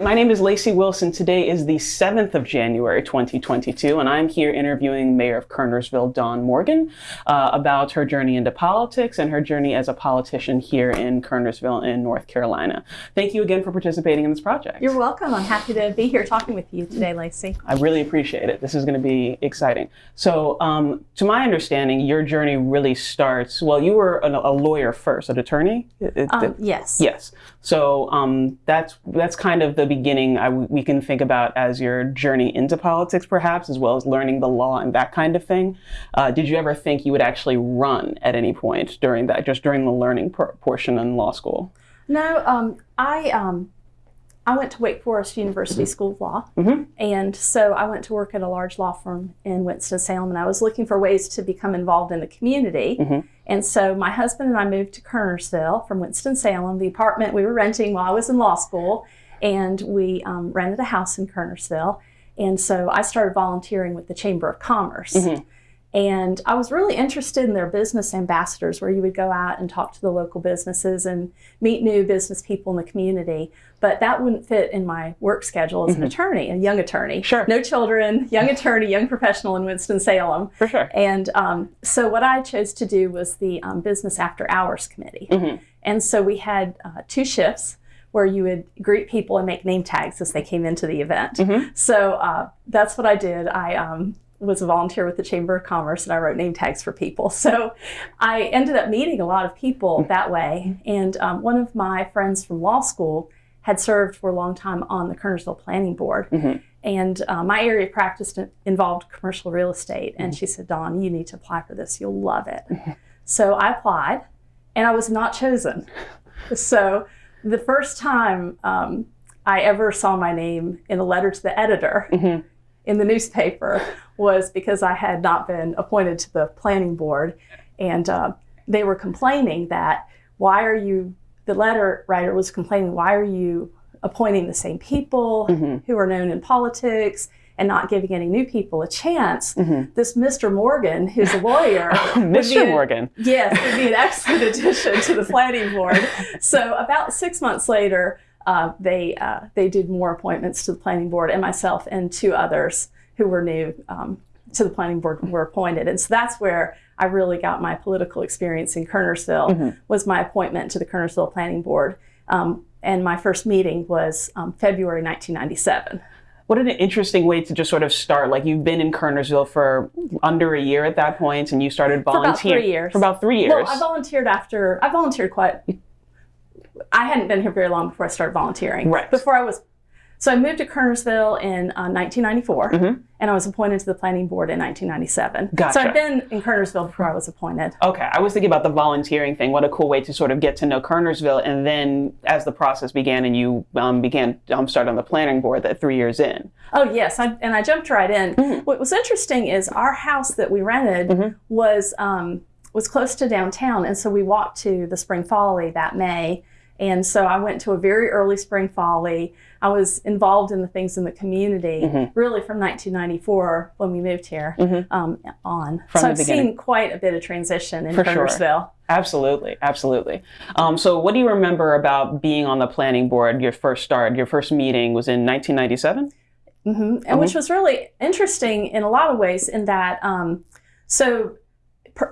My name is Lacey Wilson. Today is the 7th of January, 2022, and I'm here interviewing Mayor of Kernersville, Dawn Morgan, uh, about her journey into politics and her journey as a politician here in Kernersville in North Carolina. Thank you again for participating in this project. You're welcome. I'm happy to be here talking with you today, Lacey. I really appreciate it. This is going to be exciting. So, um, to my understanding, your journey really starts, well, you were a, a lawyer first, an attorney? Um, yes. Yes. So um, that's, that's kind of the beginning I, we can think about as your journey into politics, perhaps, as well as learning the law and that kind of thing. Uh, did you ever think you would actually run at any point during that, just during the learning portion in law school? No, um, I um, I went to Wake Forest University School of Law, mm -hmm. and so I went to work at a large law firm in Winston-Salem, and I was looking for ways to become involved in the community. Mm -hmm. And so my husband and I moved to Kernersville from Winston-Salem, the apartment we were renting while I was in law school, and we um, rented a house in Kernersville. And so I started volunteering with the Chamber of Commerce. And I was really interested in their business ambassadors, where you would go out and talk to the local businesses and meet new business people in the community. But that wouldn't fit in my work schedule as mm -hmm. an mm-hmm. attorney, a young attorney. Sure. No children, young attorney, young professional in Winston-Salem. For sure. And um, so what I chose to do was the um, Business After Hours Committee. Mm -hmm. And so we had uh, two shifts where you would greet people and make name tags as they came into the event. Mm -hmm. So uh, that's what I did. I um, was a volunteer with the Chamber of Commerce and I wrote name tags for people. So I ended up meeting a lot of people that way. And um, one of my friends from law school had served for a long time on the Kernersville Planning Board. Mm -hmm. And uh, my area of practice involved commercial real estate. And mm -hmm. she said, Dawn, you need to apply for this. You'll love it. Mm-hmm. So I applied and I was not chosen. So the first time um, I ever saw my name in a letter to the editor mm -hmm. in the newspaper was because I had not been appointed to the planning board. And uh, they were complaining that, why are you, the letter writer was complaining, why are you appointing the same people mm -hmm. who are known in politics? and not giving any new people a chance, mm -hmm. this Mr. Morgan, who's a lawyer, Mr. Morgan, yes, would be an excellent addition to the planning board. So about six months later, uh, they uh, they did more appointments to the planning board, and myself and two others who were new um, to the planning board were appointed, and so that's where I really got my political experience in Kernersville. Mm -hmm. Was my appointment to the Kernersville Planning Board. Um, and my first meeting was um, February 1997 what an interesting way to just sort of start. Like you've been in Kernersville for under a year at that point, and you started volunteering for about three years. For about three years. Well, I volunteered after I volunteered quite. I hadn't been here very long before I started volunteering. Right. Before I was so I moved to Kernersville in uh, 1994, mm -hmm. and I was appointed to the planning board in 1997. Gotcha. So I've been in Kernersville before I was appointed. Okay, I was thinking about the volunteering thing. What a cool way to sort of get to know Kernersville, and then as the process began and you um, began um, start on the planning board, that three years in. Oh yes, I, and I jumped right in. Mm -hmm. What was interesting is our house that we rented mm -hmm. was um, was close to downtown, and so we walked to the Spring Folly that May and so I went to a very early spring folly. I was involved in the things in the community mm -hmm. really from 1994 when we moved here mm -hmm. um, on. From so I've beginning. seen quite a bit of transition in For Kernersville. Sure. Absolutely, absolutely. Um, so what do you remember about being on the planning board, your first start, your first meeting was in 1997? Mm -hmm. And which mm-hmm. was really interesting in a lot of ways in that, um, so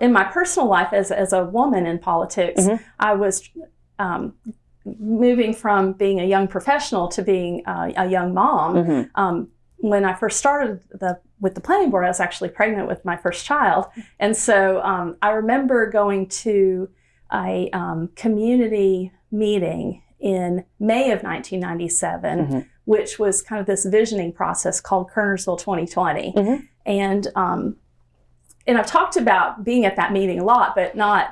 in my personal life as, as a woman in politics, mm-hmm. I was um, moving from being a young professional to being uh, a young mom, mm -hmm. um, when I first started the, with the planning board, I was actually pregnant with my first child. And so um, I remember going to a um, community meeting in May of 1997, mm -hmm. which was kind of this visioning process called Kernersville 2020. Mm -hmm. And um, and I've talked about being at that meeting a lot, but not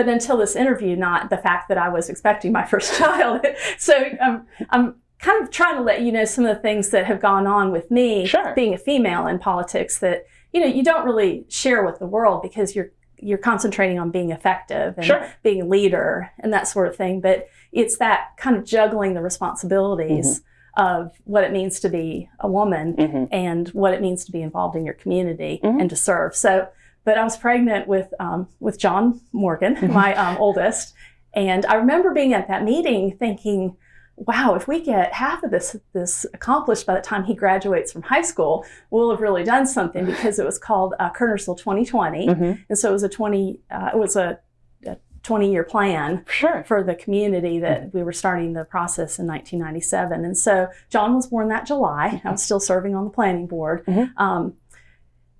but until this interview, not the fact that I was expecting my first child. so um, I'm kind of trying to let you know some of the things that have gone on with me sure. being a female in politics that, you know, you don't really share with the world because you're you're concentrating on being effective and sure. being a leader and that sort of thing. But it's that kind of juggling the responsibilities mm -hmm. of what it means to be a woman mm -hmm. and what it means to be involved in your community mm -hmm. and to serve. So but I was pregnant with, um, with John Morgan, mm-hmm. my um, oldest. And I remember being at that meeting thinking, wow, if we get half of this this accomplished by the time he graduates from high school, we'll have really done something because it was called uh, Kernersville 2020, Mm-hmm. and so it was a 20 uh, it was a, a 20 year plan Sure. for the community that we were starting the process in 1997. And so John was born that July. I was still serving on the planning board. Mhm. Um,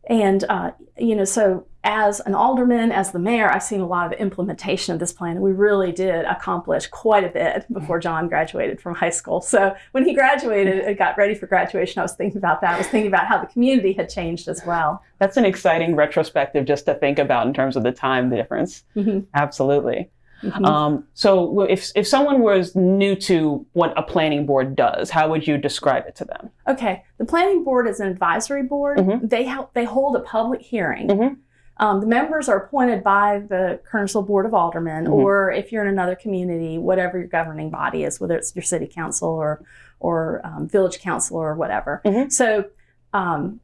and, uh, you know, so as an alderman, as the mayor, I've seen a lot of implementation of this plan. And we really did accomplish quite a bit before John graduated from high school. So when he graduated and got ready for graduation, I was thinking about that. I was thinking about how the community had changed as well. That's an exciting retrospective just to think about in terms of the time difference. Mhm. Absolutely. Mhm. Um, so if, if someone was new to what a planning board does, how would you describe it to them? Okay, the planning board is an advisory board. Mhm. They help, they hold a public hearing. Mhm. Um, the members are appointed by the Kernersville Board of Aldermen, Mhm. or if you're in another community, whatever your governing body is, whether it's your city council or or um, village council or whatever. Mhm. So um,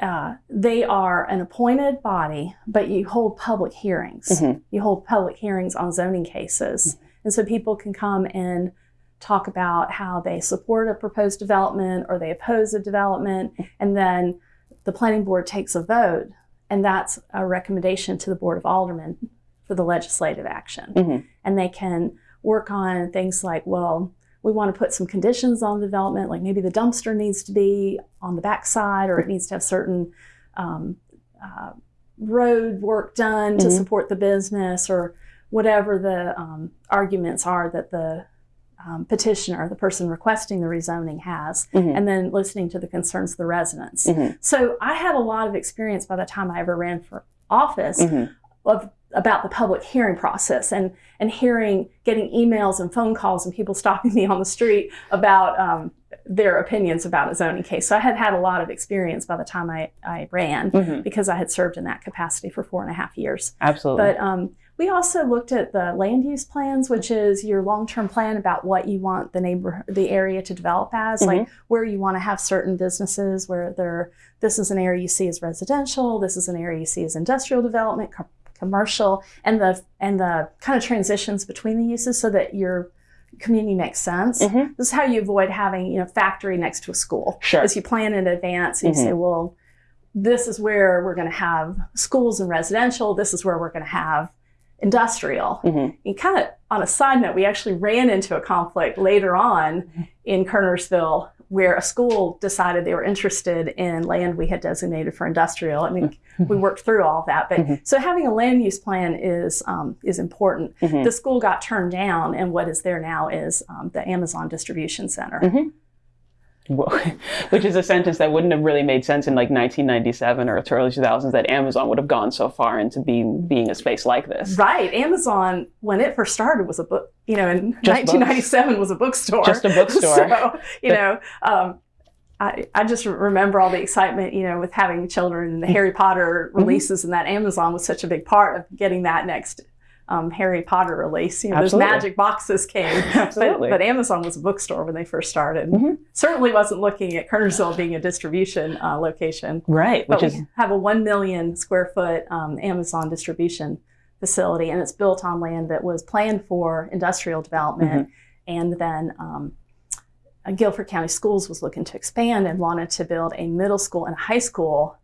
uh, they are an appointed body, but you hold public hearings. Mhm. You hold public hearings on zoning cases, and so people can come and talk about how they support a proposed development or they oppose a development, and then the planning board takes a vote, and that's a recommendation to the board of aldermen for the legislative action. Mhm. And they can work on things like, well, we want to put some conditions on the development, like maybe the dumpster needs to be on the backside, or it needs to have certain um, uh, road work done to Mhm. support the business, or whatever the um, arguments are that the um, petitioner, the person requesting the rezoning, has, Mhm. and then listening to the concerns of the residents. Mhm. So I had a lot of experience by the time I ever ran for office Mhm. of about the public hearing process and and hearing getting emails and phone calls and people stopping me on the street about um, their opinions about a zoning case. So I had had a lot of experience by the time I, I ran Mhm. because I had served in that capacity for four and a half years. Absolutely. But um, we also looked at the land use plans, which is your long-term plan about what you want the neighbor, the area to develop as, like where you want to have certain businesses, where there, this is an area you see as residential, this is an area you see as industrial development, co- commercial, and the and the kind of transitions between the uses, so that your community makes sense. Mhm. This is how you avoid having you know factory next to a school. Sure. As you plan in advance, and you say, well, this is where we're going to have schools and residential. This is where we're going to have industrial. Mhm. And kind of on a side note, we actually ran into a conflict later on in Kernersville where a school decided they were interested in land we had designated for industrial. I mean, we worked through all of that, but Mhm. so having a land use plan is um, is important. Mhm. The school got turned down, and what is there now is um, the Amazon distribution center. Which is a sentence that wouldn't have really made sense in like 1997 or early 2000s that Amazon would have gone so far into being being a space like this. Right, Amazon when it first started was a book. You know, in Just books. 1997 was a bookstore. Just a bookstore. so you know, um, I, I just remember all the excitement, you know, with having children and the Harry Potter Mm-hmm. releases, and that Amazon was such a big part of getting that next um, Harry Potter release. You know, those magic boxes came. Absolutely. But, but Amazon was a bookstore when they first started. Mhm. Certainly wasn't looking at Kernersville being a distribution uh, location. right, which But is we have a 1 million square foot um, Amazon distribution facility, and it's built on land that was planned for industrial development. Mm-hmm. And then um, uh, Guilford County Schools was looking to expand and wanted to build a middle school and a high school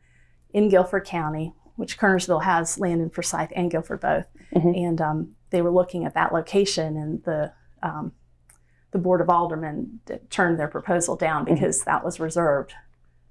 in Guilford County, which Kernersville has land in Forsyth and Guilford both. Mhm. And um, they were looking at that location, and the um, the Board of Aldermen d- turned their proposal down Mm-hmm. because that was reserved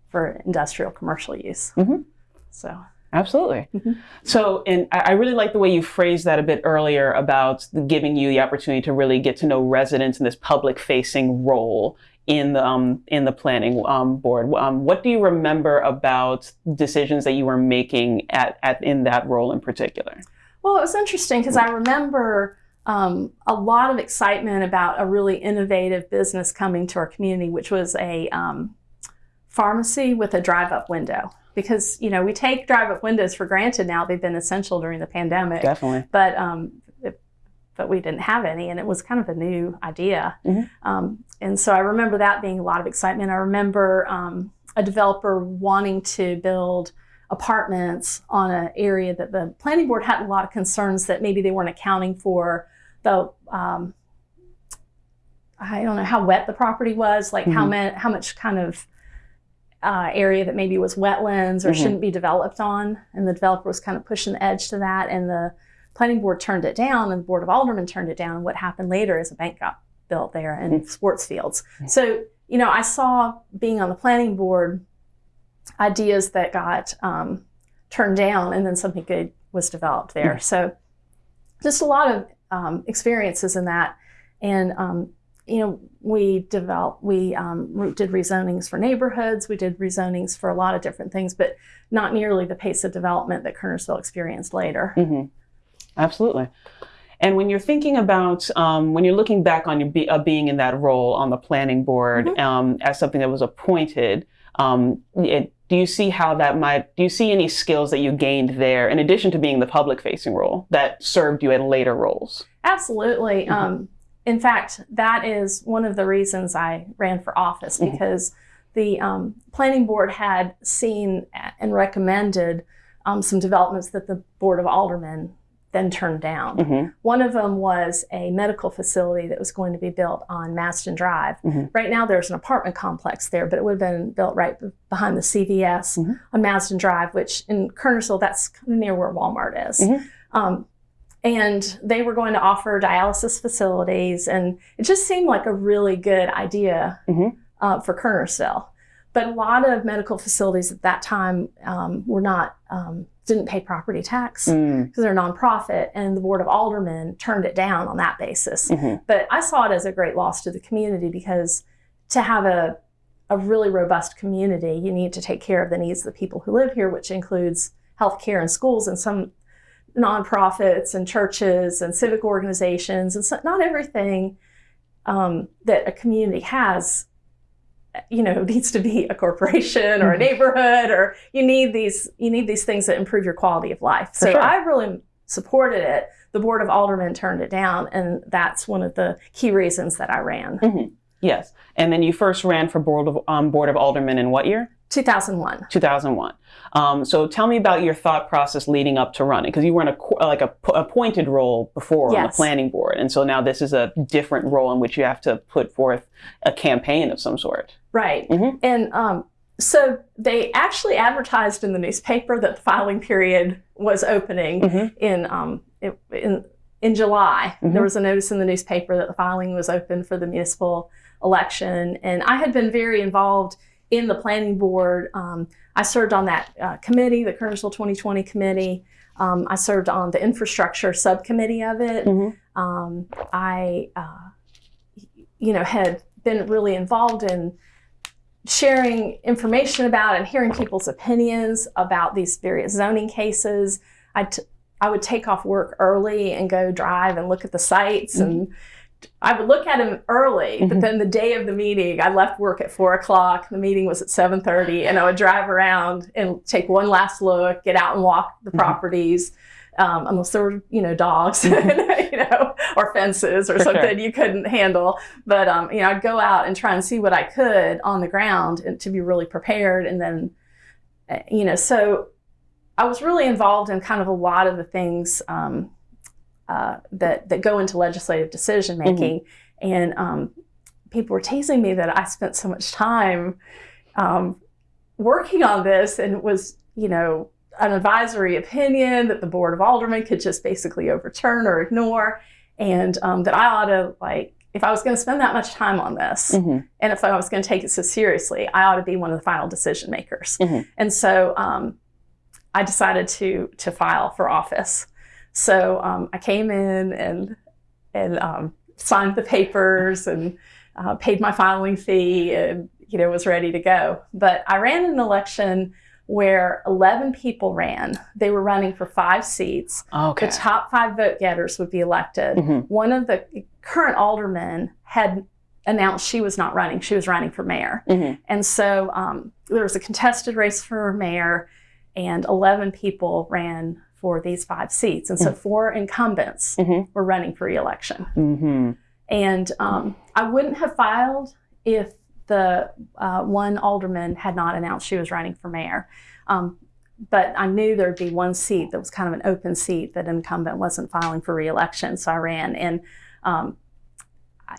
for industrial commercial use. Mhm. So Absolutely. Mhm. So, and I I really like the way you phrased that a bit earlier about giving you the opportunity to really get to know residents in this public-facing role in the um, in the planning um, board. Um, what do you remember about decisions that you were making at, at in that role in particular? Well, it was interesting because I remember um, a lot of excitement about a really innovative business coming to our community, which was a um, pharmacy with a drive-up window. Because you know we take drive-up windows for granted now; they've been essential during the pandemic. Definitely. But um, it- but we didn't have any, and it was kind of a new idea. Mhm. Um, and so I remember that being a lot of excitement. I remember um, a developer wanting to build apartments on an area that the planning board had a lot of concerns that maybe they weren't accounting for the um, I don't know how wet the property was, like how Mhm. much how much kind of uh, area that maybe was wetlands or Mhm. shouldn't be developed on, and the developer was kind of pushing the edge to that, and the planning board turned it down, and the board of aldermen turned it down. And what happened later is a bank got built there and sports fields. So you know, I saw being on the planning board ideas that got um, turned down, and then something good was developed there. So just a lot of um, experiences in that, and um, you know, we developed, we um, did rezonings for neighborhoods, we did rezonings for a lot of different things, but not nearly the pace of development that Kernersville experienced later. hmm Absolutely. And when you're thinking about, um, when you're looking back on your be, uh, being in that role on the planning board Mhm. um, as something that was appointed, um, it, do you see how that might, do you see any skills that you gained there in addition to being the public facing role that served you in later roles? Absolutely. Mhm. Um, in fact, that is one of the reasons I ran for office Mhm. because the um, planning board had seen and recommended um, some developments that the board of aldermen then turned down. hmm One of them was a medical facility that was going to be built on Maston Drive. Mhm. Right now, there's an apartment complex there, but it would have been built right behind the CVS Mhm. on Maston Drive, which in Kernersville, that's kind of near where Walmart is. Mhm. Um, and they were going to offer dialysis facilities, and it just seemed like a really good idea Mhm. uh, for Kernersville. But a lot of medical facilities at that time um, were not um, didn't pay property tax Mm, because they're a nonprofit, and the Board of Aldermen turned it down on that basis. mhm, But I saw it as a great loss to the community because to have a, a really robust community, you need to take care of the needs of the people who live here, which includes healthcare and schools and some nonprofits and churches and civic organizations. And so not everything um, that a community has you know needs to be a corporation or a Mhm. neighborhood or you need these you need these things that improve your quality of life For so sure. i really supported it the board of aldermen turned it down and that's one of the key reasons that i ran mhm. Yes. And then you first ran for board of um, board of aldermen in what year? 2001 2001. Um, so tell me about your thought process leading up to running, because you were in a like a appointed role before on the planning board, and so now this is a different role in which you have to put forth a campaign of some sort. right Mhm. and um, so they actually advertised in the newspaper that the filing period was opening Mhm. in um, it, in in July. Mhm. There was a notice in the newspaper that the filing was open for the municipal election, and I had been very involved in the planning board. Um, I served on that uh, committee, the Kernersville 2020 committee. Um, I served on the infrastructure subcommittee of it. Mhm. Um, I, uh, you know, had been really involved in sharing information about and hearing people's opinions about these various zoning cases. I, t- I would take off work early and go drive and look at the sites and I would look at them early, but Mhm. then the day of the meeting, I left work at four o'clock. The meeting was at seven thirty, and I would drive around and take one last look, get out and walk the Mhm. properties, um, unless there were you know dogs, you know, or fences or For sure. something you couldn't handle. But um, you know, I'd go out and try and see what I could on the ground and to be really prepared, and then uh, you know, so I was really involved in kind of a lot of the things. Um, uh, that that go into legislative decision making, and um, people were teasing me that I spent so much time um, working on this, and it was you know an advisory opinion that the board of aldermen could just basically overturn or ignore, and um, that I ought to like if I was going to spend that much time on this, Mhm. and if I was going to take it so seriously, I ought to be one of the final decision makers. Mhm. And so um, I decided to to file for office. So um, I came in and and um, signed the papers and uh, paid my filing fee and you know was ready to go. But I ran an election where 11 people ran. They were running for five seats. Okay. The top five vote getters would be elected Mhm. one of the current aldermen had announced she was not running. She was running for mayor. Mhm. And so um, there was a contested race for mayor, and 11 people ran for these five seats. And so four incumbents Mhm. were running for reelection. Mhm. And um, I wouldn't have filed if the uh, one alderman had not announced she was running for mayor. Um, but I knew there'd be one seat that was kind of an open seat that incumbent wasn't filing for reelection, so I ran. And um,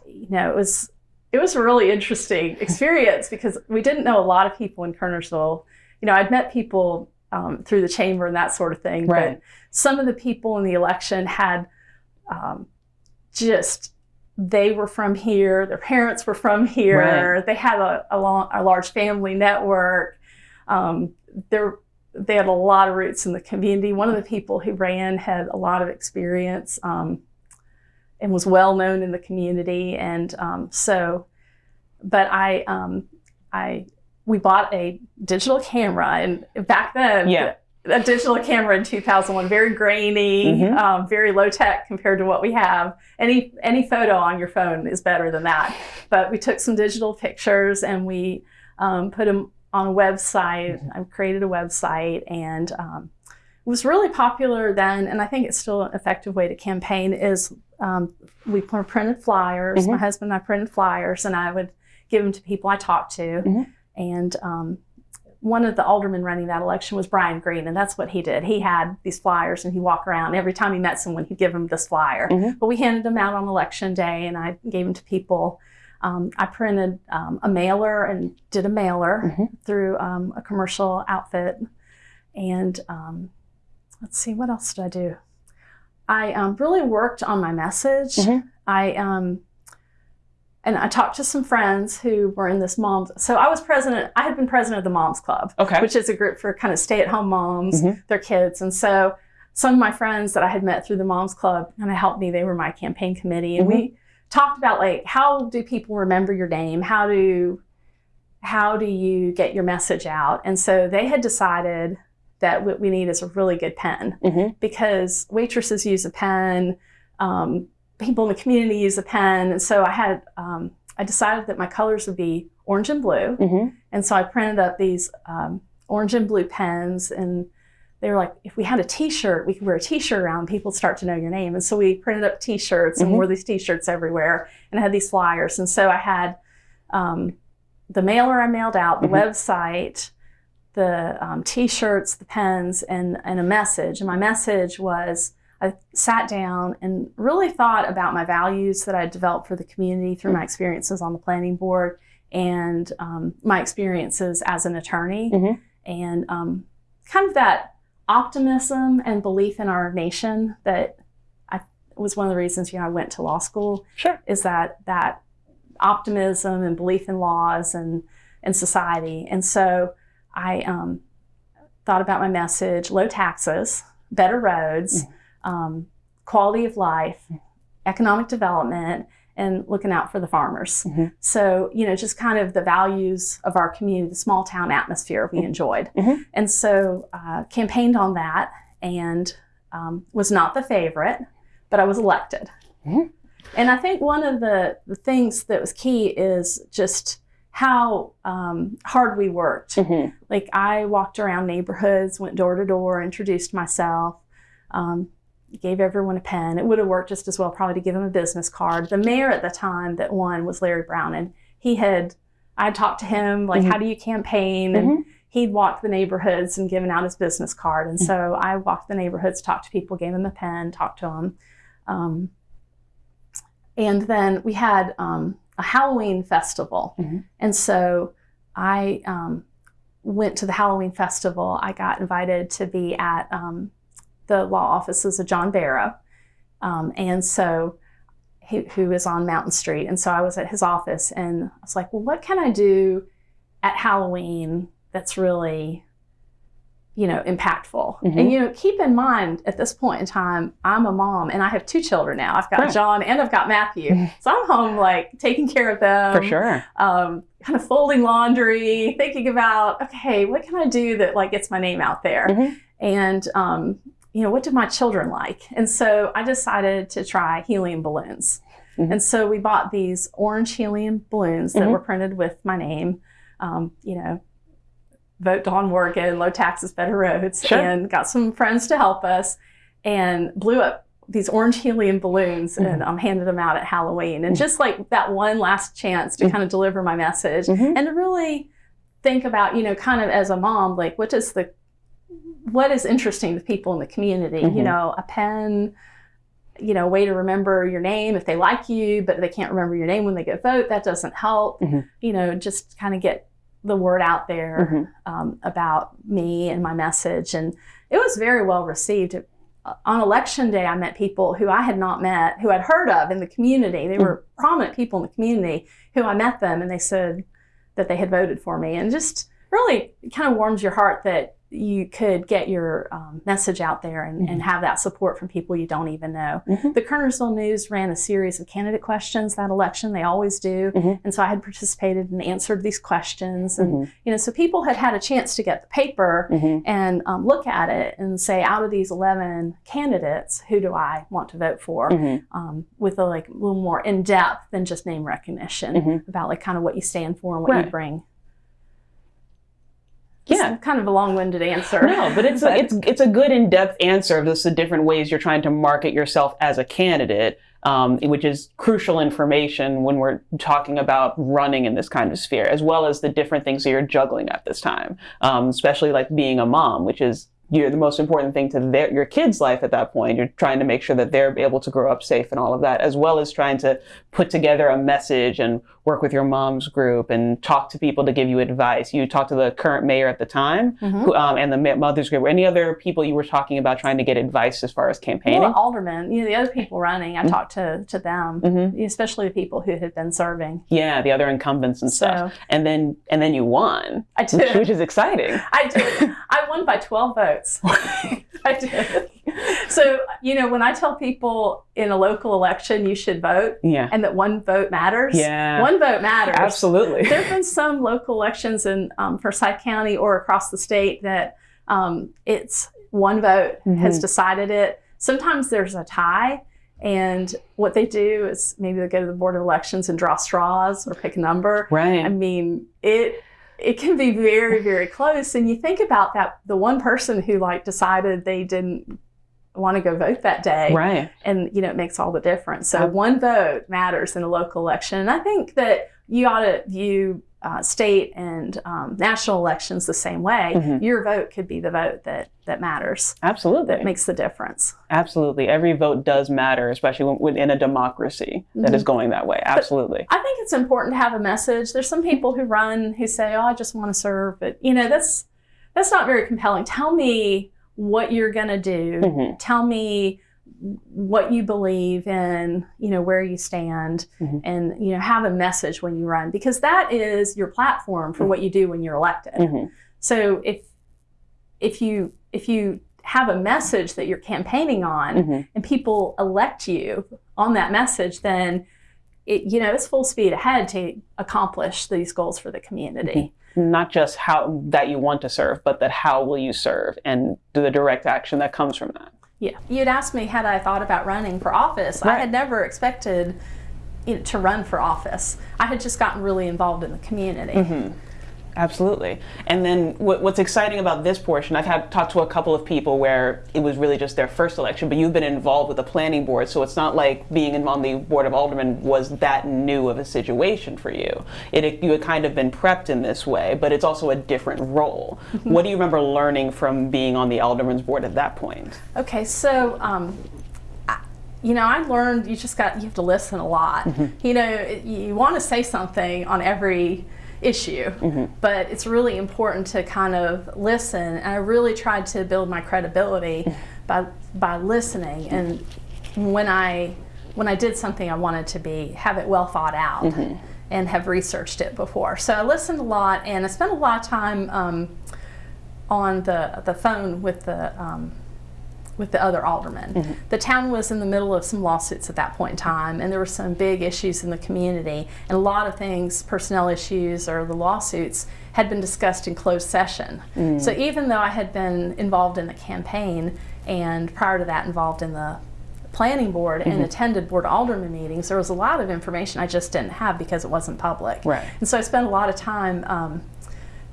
you know, it was it was a really interesting experience because we didn't know a lot of people in Kernersville. You know, I'd met people um, through the chamber and that sort of thing, right. but some of the people in the election had um, just they were from here, their parents were from here, right. they had a, a, long, a, large family network. Um, they had a lot of roots in the community. One of the people who ran had a lot of experience um, and was well known in the community. And um, so, but I, um, I, we bought a digital camera, and back then, yeah a digital camera in 2001, very grainy, mm-hmm. um, very low tech compared to what we have. Any any photo on your phone is better than that. But we took some digital pictures and we um, put them on a website. Mm-hmm. I created a website and um, it was really popular then. And I think it's still an effective way to campaign. Is um, we printed flyers. Mm-hmm. My husband and I printed flyers, and I would give them to people I talked to, mm-hmm. And um, one of the aldermen running that election was Brian Green, and that's what he did. He had these flyers, and he'd walk around every time he met someone, he'd give them this flyer. Mm-hmm. But we handed them out on election day, and I gave them to people. Um, I printed um, a mailer and did a mailer mm-hmm. through um, a commercial outfit. And um, let's see, what else did I do? I um, really worked on my message. Mm-hmm. I um, and I talked to some friends who were in this moms. So I was president. I had been president of the Moms Club, okay. which is a group for kind of stay-at-home moms, mm-hmm. their kids. And so some of my friends that I had met through the Moms Club kind of helped me. They were my campaign committee, and mm-hmm. we talked about like how do people remember your name? How do how do you get your message out? And so they had decided that what we need is a really good pen mm-hmm. because waitresses use a pen. Um, people in the community use a pen. And so I had, um, I decided that my colors would be orange and blue. Mm-hmm. And so I printed up these um, orange and blue pens. And they were like, if we had a T-shirt, we could wear a T-shirt around. People start to know your name. And so we printed up T-shirts mm-hmm. and wore these T-shirts everywhere. And I had these flyers. And so I had um, the mailer I mailed out, the mm-hmm. website, the um, T-shirts, the pens, and and a message. And my message was I sat down and really thought about my values that I developed for the community through my experiences on the planning board and um, my experiences as an attorney, mm-hmm. and um, kind of that optimism and belief in our nation that I was one of the reasons you know I went to law school. Sure, is that that optimism and belief in laws and and society, and so I um, thought about my message: low taxes, better roads. Mm-hmm um, quality of life, economic development, and looking out for the farmers. Mm-hmm. So, you know, just kind of the values of our community, the small town atmosphere we mm-hmm. enjoyed. Mm-hmm. And so, uh, campaigned on that and um, was not the favorite, but I was elected. Mm-hmm. And I think one of the, the things that was key is just how um, hard we worked. Mm-hmm. Like, I walked around neighborhoods, went door to door, introduced myself. Um, gave everyone a pen. It would have worked just as well probably to give him a business card. The mayor at the time that won was Larry Brown, and he had I talked to him like, mm-hmm. how do you campaign? And mm-hmm. he'd walked the neighborhoods and given out his business card. And mm-hmm. so I walked the neighborhoods, talked to people, gave them a pen, talked to them. Um, and then we had um, a Halloween festival. Mm-hmm. And so I um, went to the Halloween festival. I got invited to be at um, the law offices of John Barrow. Um, and so, he, who is on Mountain Street. And so I was at his office and I was like, well, what can I do at Halloween that's really, you know, impactful? Mm-hmm. And, you know, keep in mind at this point in time, I'm a mom and I have two children now. I've got right. John and I've got Matthew. Mm-hmm. so I'm home, like, taking care of them. For sure. Um, kind of folding laundry, thinking about, okay, what can I do that, like, gets my name out there? Mm-hmm. And, um, you know, what do my children like? And so I decided to try helium balloons. Mm-hmm. And so we bought these orange helium balloons that mm-hmm. were printed with my name, um, you know, vote Dawn Morgan, low taxes, better roads, sure. and got some friends to help us and blew up these orange helium balloons mm-hmm. and um, handed them out at Halloween. And mm-hmm. just like that one last chance to mm-hmm. kind of deliver my message mm-hmm. and to really think about, you know, kind of as a mom, like what does the what is interesting to people in the community. Mm-hmm. You know, a pen, you know, a way to remember your name if they like you, but they can't remember your name when they go vote. That doesn't help. Mhm. You know, just kind of get the word out there Mhm. um, about me and my message. And it was very well received. Uh, On election day, I met people who I had not met, who I'd heard of in the community. They were prominent people in the community who I met them, and they said that they had voted for me. And just really kind of warms your heart that you could get your um, message out there and, and have that support from people you don't even know. Mhm. The Kernersville News ran a series of candidate questions that election. They always do. Mhm. And so I had participated and answered these questions. And, Mhm. you know, so people had had a chance to get the paper Mhm. and um, look at it and say, out of these 11 candidates, who do I want to vote for? Um, with a like a little more in depth than just name recognition about like kind of what you stand for and what Right. you bring. Yeah. It's kind of a long-winded answer. No, but it's a, it's it's a good in-depth answer of just the different ways you're trying to market yourself as a candidate, um, which is crucial information when we're talking about running in this kind of sphere, as well as the different things that you're juggling at this time, um, especially like being a mom, which is you're the most important thing to their, your kids' life at that point. You're trying to make sure that they're able to grow up safe and all of that, as well as trying to put together a message and work with your mom's group and talk to people to give you advice. You talked to the current mayor at the time Mhm. who, um, and the mother's group. Any other people you were talking about trying to get advice as far as campaigning? Well, aldermen, you know, the other people running, I Mhm. talked to, to them, Mhm. especially the people who had been serving. Yeah, the other incumbents and stuff. So And then and then you won, I which, did. which is exciting. I did. I won by 12 votes. I did. So, you know, when I tell people in a local election you should vote yeah. and that one vote matters, Yeah. one vote matters. Absolutely. There have been some local elections in um, Forsyth County or across the state that um, it's one vote has Mhm. decided it. Sometimes there's a tie. And what they do is maybe they go to the Board of Elections and draw straws or pick a number. Right. I mean, it it can be very very close and you think about that the one person who like decided they didn't want to go vote that day right. and you know it makes all the difference so one vote matters in a local election and i think that you ought to view uh, state and um, national elections the same way Mhm. your vote could be the vote that that matters Absolutely. that makes the difference Absolutely. Every vote does matter, especially when, when in a democracy that Mhm. is going that way. Absolutely. I think it's important to have a message. There's some people who run who say, "Oh, I just want to serve," but you know, that's that's not very compelling. Tell me what you're going to do. Mhm. Tell me what you believe in, you know, where you stand Mhm. and you know, have a message when you run because that is your platform for what you do when you're elected. Mhm. So if if you if you have a message that you're campaigning on Mhm. and people elect you on that message, then it, you know it's full speed ahead to accomplish these goals for the community. Not just how that you want to serve, but that how will you serve and do the direct action that comes from that. Yeah, you'd asked me had I thought about running for office. I had never expected you know, to run for office. I had just gotten really involved in the community. Mm-hmm. Absolutely. And then what, what's exciting about this portion, I've had talked to a couple of people where it was really just their first election, but you've been involved with the planning board, so it's not like being on the board of aldermen was that new of a situation for you. It, you had kind of been prepped in this way, but it's also a different role. what do you remember learning from being on the alderman's board at that point? Okay, so um, you know, I learned you just got you have to listen a lot. You know, you want to say something on every issue, but it's really important to kind of listen. And I really tried to build my credibility by by listening. And when I when I did something, I wanted to be have it well thought out. And have researched it before, so I listened a lot, and I spent a lot of time um, on the the phone with the um, with the other aldermen. Mm-hmm. The town was in the middle of some lawsuits at that point in time, and there were some big issues in the community, and a lot of things, personnel issues or the lawsuits, had been discussed in closed session. Mm. So even though I had been involved in the campaign, and prior to that involved in the planning board and mm-hmm. attended board alderman meetings, there was a lot of information I just didn't have because it wasn't public. Right. And so I spent a lot of time um,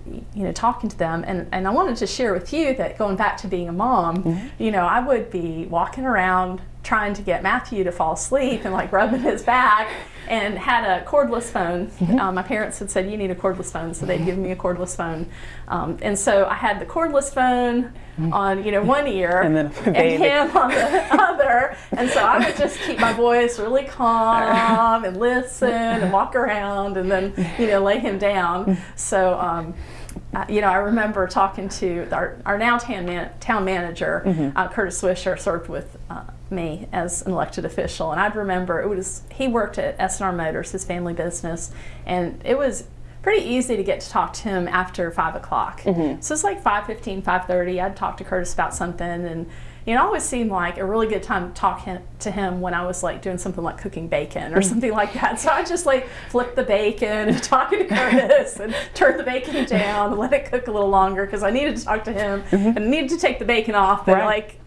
you know talking to them and, and i wanted to share with you that going back to being a mom mm-hmm. you know i would be walking around trying to get Matthew to fall asleep and like rubbing his back and had a cordless phone. Mm-hmm. Um, my parents had said, You need a cordless phone, so they'd given me a cordless phone. Um, and so I had the cordless phone mm-hmm. on, you know, one ear and, then and him on the other. And so I would just keep my voice really calm and listen and walk around and then, you know, lay him down. So, um, you know, I remember talking to our, our now town, man, town manager, mm-hmm. uh, Curtis Swisher, served with uh, me as an elected official, and I'd remember it was he worked at S&R Motors, his family business, and it was pretty easy to get to talk to him after five o'clock. Mm-hmm. So it's like 5.15, 5.30, I'd talk to Curtis about something, and it always seemed like a really good time to talk to him when I was like doing something like cooking bacon or mm. something like that. So I just like flip the bacon and talking to Curtis and turn the bacon down and let it cook a little longer because I needed to talk to him mm-hmm. and needed to take the bacon off. But right. like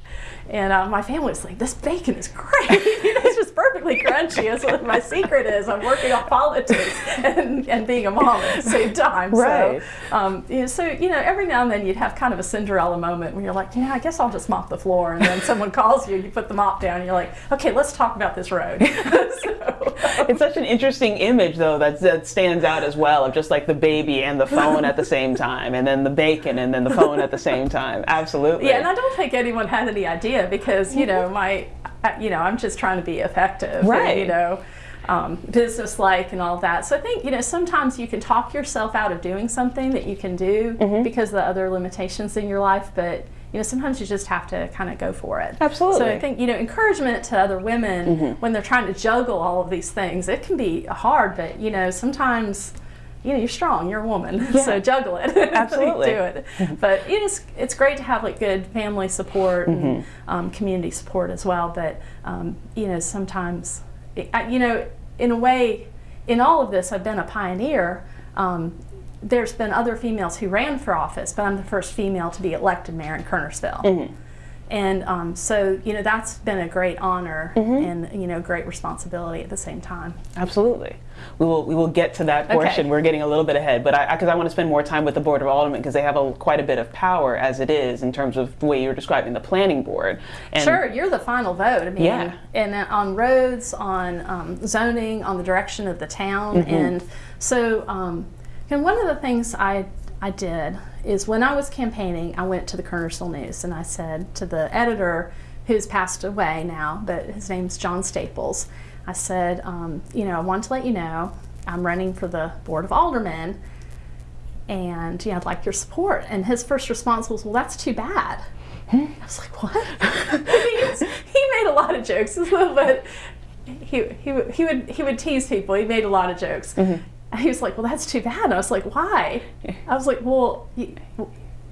and uh, my family was like, "This bacon is great. it's just perfectly crunchy." And what my secret is I'm working on politics and, and being a mom at the same time. Right. So, um, you know, so you know, every now and then you'd have kind of a Cinderella moment where you're like, "Yeah, I guess I'll just mop the floor," and then someone calls you, you put the mop down, and you're like, "Okay, let's talk about this road." so, it's such an interesting image, though, that that stands out as well of just like the baby and the phone at the same time, and then the bacon and then the phone at the same time. Absolutely. Yeah, and I don't think anyone had any idea because you know my you know I'm just trying to be effective right and, you know um, business like and all that so I think you know sometimes you can talk yourself out of doing something that you can do mm-hmm. because of the other limitations in your life but you know sometimes you just have to kind of go for it absolutely so i think you know encouragement to other women mm-hmm. when they're trying to juggle all of these things it can be hard but you know sometimes you know, you're strong, you're a woman, yeah. so juggle it. Absolutely. do it. But it's, it's great to have like good family support and mm-hmm. um, community support as well. But, um, you know, sometimes, it, I, you know, in a way, in all of this, I've been a pioneer. Um, there's been other females who ran for office, but I'm the first female to be elected mayor in Kernersville. Mm-hmm. And um, so, you know, that's been a great honor mm-hmm. and, you know, great responsibility at the same time. Absolutely. We will, we will get to that portion. Okay. We're getting a little bit ahead, but I, because I, I, want to spend more time with the Board of Aldermen because they have a, quite a bit of power as it is in terms of the way you're describing the planning board. And sure, you're the final vote. I mean, yeah. and on roads, on um, zoning, on the direction of the town. Mm-hmm. And so, um, and one of the things I I did is when I was campaigning, I went to the Kernersville News and I said to the editor, who's passed away now, but his name's John Staples, I said, um, you know, I want to let you know I'm running for the Board of Aldermen and you know, I'd like your support. And his first response was, well, that's too bad. I was like, what? he made a lot of jokes, but he, he, he, would, he would tease people. He made a lot of jokes. Mm-hmm. And he was like, well, that's too bad. And I was like, why? I was like, well,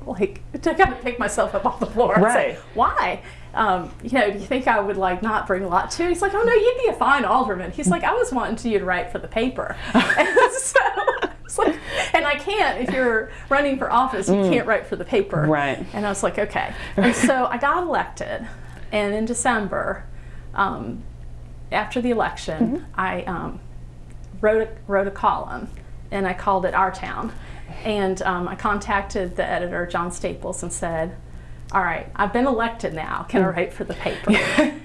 like, to kind of pick myself up off the floor and right. say, why? Um, you know, do you think I would like not bring a lot to? He's like, oh no, you'd be a fine alderman. He's like, I was wanting you to write for the paper. and so, like, and I can't if you're running for office, you mm. can't write for the paper. Right. And I was like, okay. And so I got elected, and in December, um, after the election, mm-hmm. I um, wrote a, wrote a column, and I called it Our Town. And um, I contacted the editor, John Staples, and said, all right, I've been elected now. Can I hmm. write for the paper?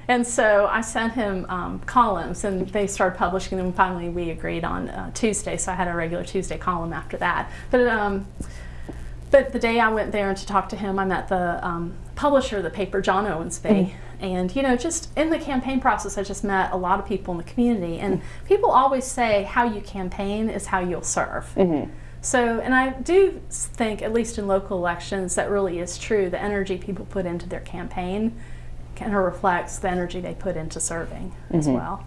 and so I sent him um, columns, and they started publishing them. Finally, we agreed on uh, Tuesday, so I had a regular Tuesday column after that. But um, but the day I went there to talk to him, I met the um, publisher of the paper, John Owensby. Mm. And, you know, just in the campaign process, I just met a lot of people in the community. And mm. people always say how you campaign is how you'll serve. Mm-hmm. So, and I do think, at least in local elections, that really is true. The energy people put into their campaign kind of reflects the energy they put into serving mm-hmm. as well.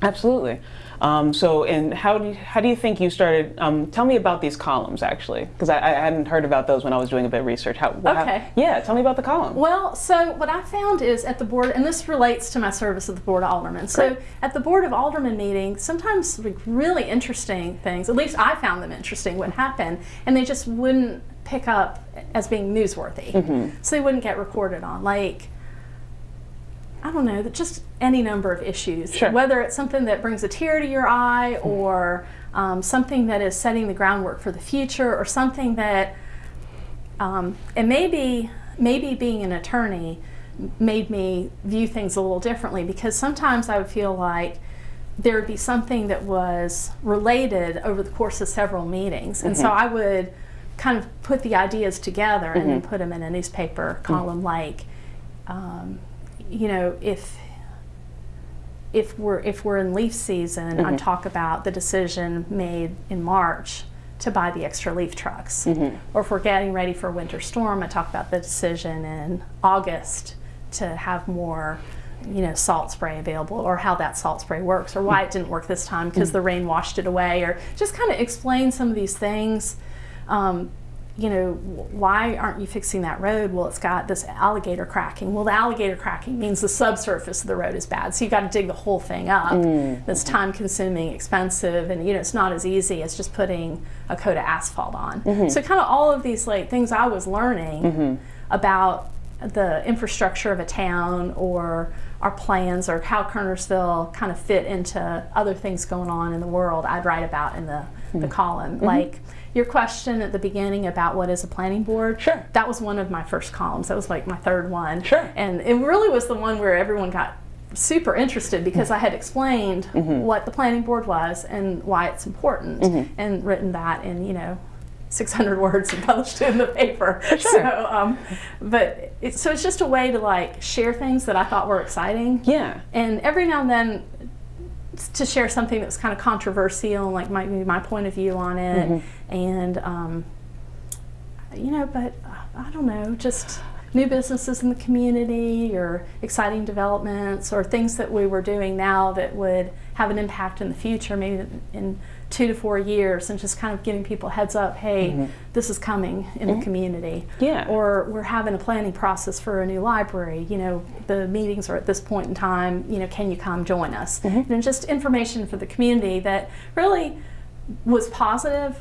Absolutely. Um, so, and how do you, how do you think you started? Um, tell me about these columns, actually, because I, I, hadn't heard about those when I was doing a bit of research. How, okay. How, yeah, tell me about the column. Well, so what I found is at the board, and this relates to my service at the Board of Aldermen. So, Great. at the Board of Aldermen meeting, sometimes like really interesting things, at least I found them interesting, would happen, and they just wouldn't pick up as being newsworthy. Mm-hmm. So they wouldn't get reported on. Like, I don't know, that just any number of issues. Sure. Whether it's something that brings a tear to your eye or um, something that is setting the groundwork for the future or something that, um, and maybe, maybe being an attorney made me view things a little differently because sometimes I would feel like there would be something that was related over the course of several meetings. And so I would kind of put the ideas together and then put them in a newspaper column like, um, you know, if if we're if we're in leaf season, I mm-hmm. talk about the decision made in March to buy the extra leaf trucks. Mm-hmm. Or if we're getting ready for a winter storm, I talk about the decision in August to have more you know salt spray available or how that salt spray works or why it didn't work this time because mm. the rain washed it away or just kind of explain some of these things. Um, you know why aren't you fixing that road? Well it's got this alligator cracking. Well the alligator cracking means the subsurface of the road is bad. So you've got to dig the whole thing up. Mm. That's time consuming expensive and you know it's not as easy as just putting a coat of asphalt on. Mm-hmm. So kind of all of these like things i was learning mm-hmm. about the infrastructure of a town or our plans or how Kernersville kind of fit into other things going on in the world, I'd write about in the, the mm-hmm. column. Like your question at the beginning about what is a planning board, Sure. that was one of my first columns. That was like my third one. Sure. And it really was the one where everyone got super interested because I had explained mm-hmm. Mm-hmm. what the planning board was and why it's important mm-hmm. and written that in, you know, 600 words and published it in the paper. sure. So, um, but it, so it's just a way to like share things that I thought were exciting. Yeah. And every now and then to share something that's kind of controversial, like might be my point of view on it. And, um, you know, but uh, I don't know, just new businesses in the community or exciting developments or things that we were doing now that would have an impact in the future, maybe in two to four years, and just kind of giving people heads up hey, mm-hmm. this is coming in the mm-hmm. community. Yeah. Or we're having a planning process for a new library. You know, the meetings are at this point in time. You know, can you come join us? Mm-hmm. And just information for the community that really was positive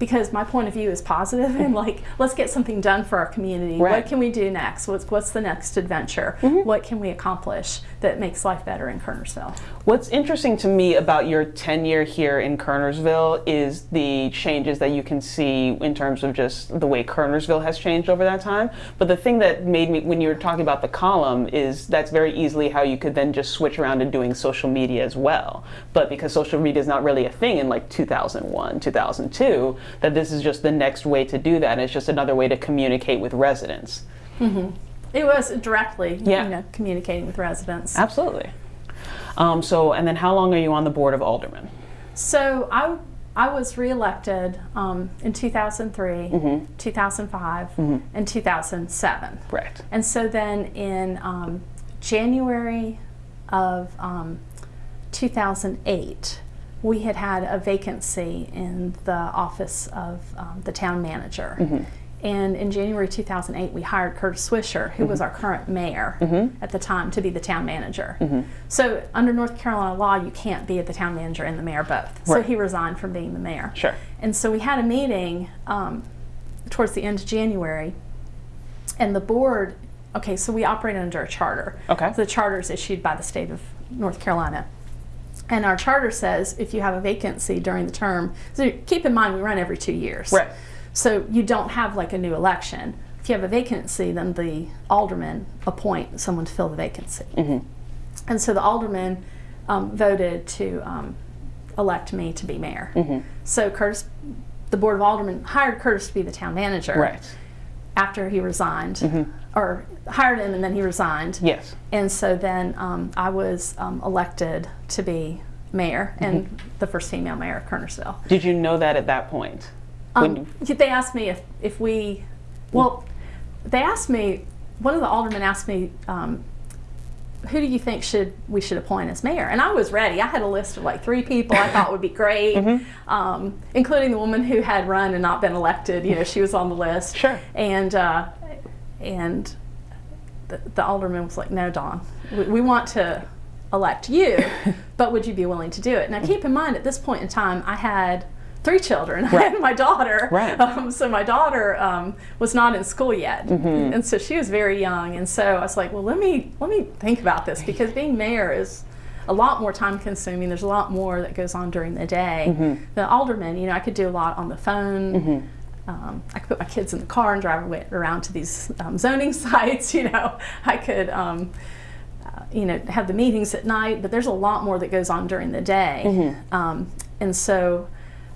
because my point of view is positive and like let's get something done for our community Right. what can we do next what's, what's the next adventure what can we accomplish that makes life better in kernersville What's interesting to me about your tenure here in Kernersville is the changes that you can see in terms of just the way Kernersville has changed over that time. But the thing that made me, when you were talking about the column, is that's very easily how you could then just switch around to doing social media as well. But because social media is not really a thing in like 2001, 2002, that this is just the next way to do that. And it's just another way to communicate with residents. Mm-hmm. it was directly Yeah. you know communicating with residents Absolutely. Um, so, and then how long are you on the board of aldermen? So I I was reelected um, in 2003, Mm-hmm. 2005, and 2007. Correct. And so then in um, January of um, 2008, we had had a vacancy in the office of um, the town manager. And in January 2008, we hired Curtis Swisher, who was mm-hmm. our current mayor mm-hmm. at the time, to be the town manager. Mm-hmm. So, under North Carolina law, you can't be the town manager and the mayor both. So, he resigned from being the mayor. Sure. And so, we had a meeting um, towards the end of January, and the board okay, so we operate under a charter. Okay. The charter is issued by the state of North Carolina. And our charter says if you have a vacancy during the term, so keep in mind we run every two years. Right. So you don't have like a new election. If you have a vacancy, then the aldermen appoint someone to fill the vacancy. And so the aldermen um, voted to um, elect me to be mayor. So Curtis, the board of aldermen hired Curtis to be the town manager Right. after he resigned, or hired him and then he resigned. Yes. And so then um, I was um, elected to be mayor and the first female mayor of Kernersville. Did you know that at that point? Um, they asked me if, if we, well, they asked me, one of the aldermen asked me, um, who do you think should we should appoint as mayor? And I was ready. I had a list of like three people I thought would be great, um, including the woman who had run and not been elected. You know, she was on the list. Sure. And uh, and the, the alderman was like, "No, Dawn, we, we want to elect you, but would you be willing to do it?" Now, keep in mind, at this point in time, I had three children. Right. had my daughter, Right. um, so my daughter um, was not in school yet, Mm-hmm. and so she was very young. And so I was like, "Well, let me let me think about this because being mayor is." A lot more time consuming. There's a lot more that goes on during the day. Mm-hmm. The alderman, you know, I could do a lot on the phone um, I could put my kids in the car and drive around to these um, zoning sites. You know, I could, um, uh, you know, have the meetings at night. But there's a lot more that goes on during the day, mm-hmm. Um, and so.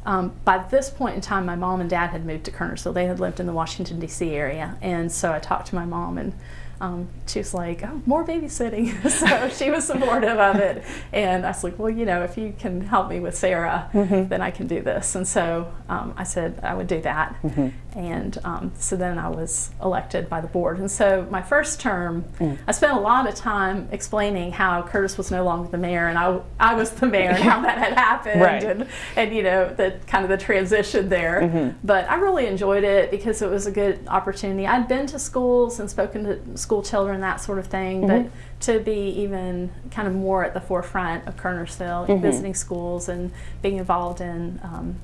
Um, by this point in time, my mom and dad had moved to Kernersville. They had lived in the Washington, D.C. area. And so I talked to my mom, and um, she was like, oh, more babysitting. so she was supportive of it. And I was like, well, you know, if you can help me with Sarah, mm-hmm. then I can do this. And so um, I said I would do that. Mm-hmm. And um, so then I was elected by the board. And so my first term, mm. I spent a lot of time explaining how Curtis was no longer the mayor and I, I was the mayor and how that had happened right. and, and, you know, the kind of the transition there. Mm-hmm. But I really enjoyed it because it was a good opportunity. I'd been to schools and spoken to school children, that sort of thing. Mm-hmm. But to be even kind of more at the forefront of Kernersville, mm-hmm. visiting schools and being involved in um,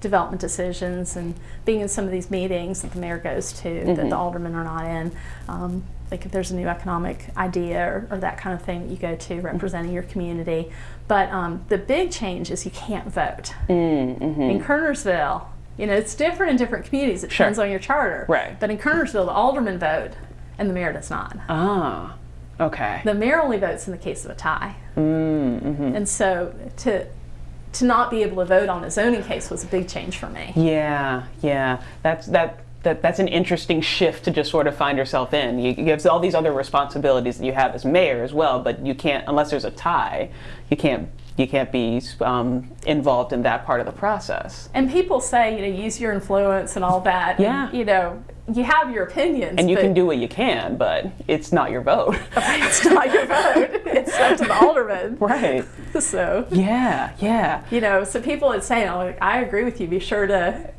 development decisions and being in some of these meetings that the mayor goes to mm-hmm. that the aldermen are not in. Um, like if there's a new economic idea or, or, that kind of thing that you go to representing your community. But um, the big change is you can't vote. Mm-hmm. In Kernersville, you know, it's different in different communities. It depends on your charter. Right. But in Kernersville, the aldermen vote and the mayor does not. Ah, okay. The mayor only votes in the case of a tie. Mm-hmm. And so to to not be able to vote on a zoning case was a big change for me. Yeah, yeah. That's that that that's an interesting shift to just sort of find yourself in. You, you have all these other responsibilities that you have as mayor as well, but you can't unless there's a tie. You can't you can't be um, involved in that part of the process. And people say, you know, use your influence and all that. Yeah. And, you know, you have your opinions. And you can do what you can, but it's not your vote. it's not your vote. It's up to the alderman. Right. So. Yeah, yeah. You know, so people would say, oh, I agree with you. Be sure to